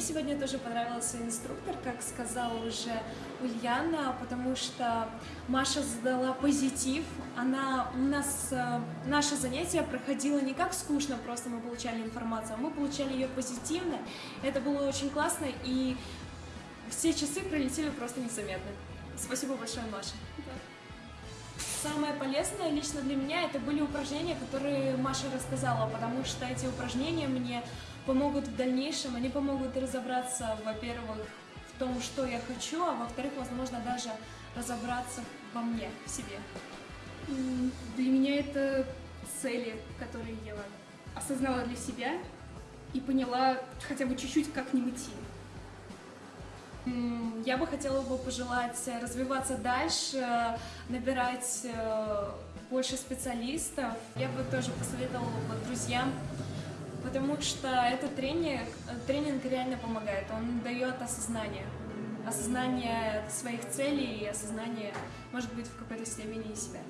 Мне сегодня тоже понравился инструктор, как сказала уже Ульяна, потому что Маша задала позитив. Она, у нас э, наше занятие проходило не как скучно, просто мы получали информацию, а мы получали ее позитивно. Это было очень классно, и все часы пролетели просто незаметно. Спасибо большое, Маша. Самое полезное лично для меня это были упражнения, которые Маша рассказала, потому что эти упражнения мне помогут в дальнейшем, они помогут разобраться, во-первых, в том, что я хочу, а во-вторых, возможно, даже разобраться во мне, в себе. Для меня это цели, которые я осознала для себя и поняла хотя бы чуть-чуть, как к ним идти. Я бы хотела бы пожелать развиваться дальше, набирать э, больше специалистов. Я бы тоже посоветовала бы друзьям, потому что этот тренинг, тренинг реально помогает. Он дает осознание. Осознание своих целей и осознание, может быть, в какой-то степени себя.